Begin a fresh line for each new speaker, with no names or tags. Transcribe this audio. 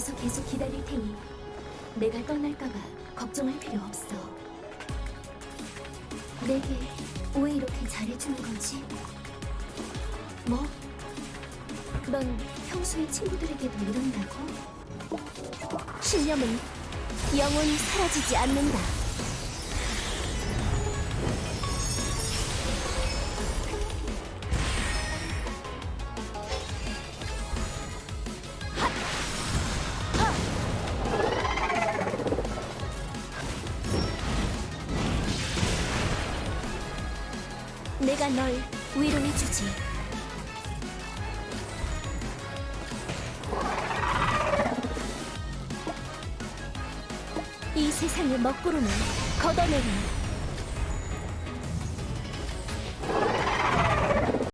여기서 계속 기다릴 테니 내가 떠날까봐 걱정할 필요 없어. 내게 왜 이렇게 잘해주는 거지? 뭐? 넌 평소에 친구들에게도 이런다고? 신념은 영원히 사라지지 않는다. 내가 널 위로해주지. 이 세상의 먹구름을 걷어내리.